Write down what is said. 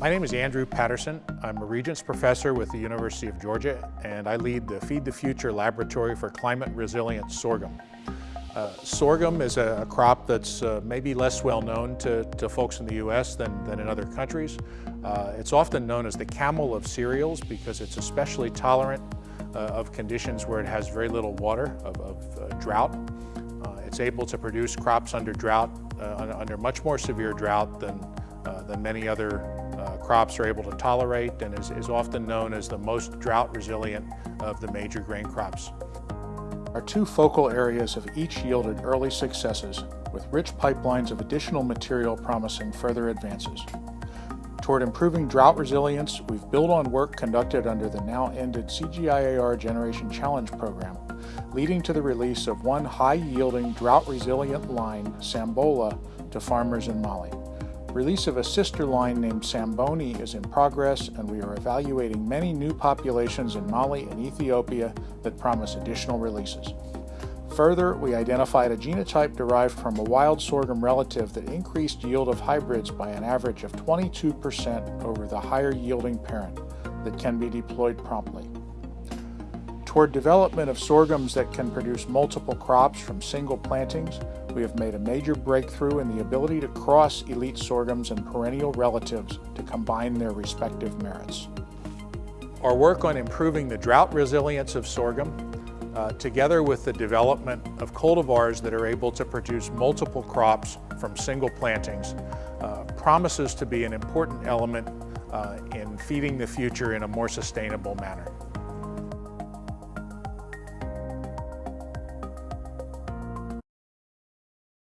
My name is Andrew Paterson. I'm a Regents Professor with the University of Georgia and I lead the Feed the Future Laboratory for Climate Resilient Sorghum. Uh, sorghum is a, a crop that's uh, maybe less well known to, to, folks in the U.S. than, than in other countries. Uh, it's often known as the camel of cereals because it's especially tolerant uh, of conditions where it has very little water, of, of uh, drought. Uh, it's able to produce crops under drought, under much more severe drought than, than many other uh, crops are able to tolerate and is, is often known as the most drought resilient of the major grain crops. Our two focal areas have each yielded early successes, with rich pipelines of additional material promising further advances. Toward improving drought resilience, we've built on work conducted under the now ended CGIAR Generation Challenge program, leading to the release of one high-yielding drought-resilient line, Sambola, to farmers in Mali. Release of a sister line named Samboni is in progress and we are evaluating many new populations in Mali and Ethiopia that promise additional releases. Further, we identified a genotype derived from a wild sorghum relative that increased yield of hybrids by an average of 22% over the higher yielding parent that can be deployed promptly. Toward development of sorghums that can produce multiple crops from single plantings, we have made a major breakthrough in the ability to cross elite sorghums and perennial relatives to combine their respective merits. Our work on improving the drought resilience of sorghum, uh, together with the development of cultivars that are able to produce multiple crops from single plantings, uh, promises to be an important element uh, in feeding the future in a more sustainable manner.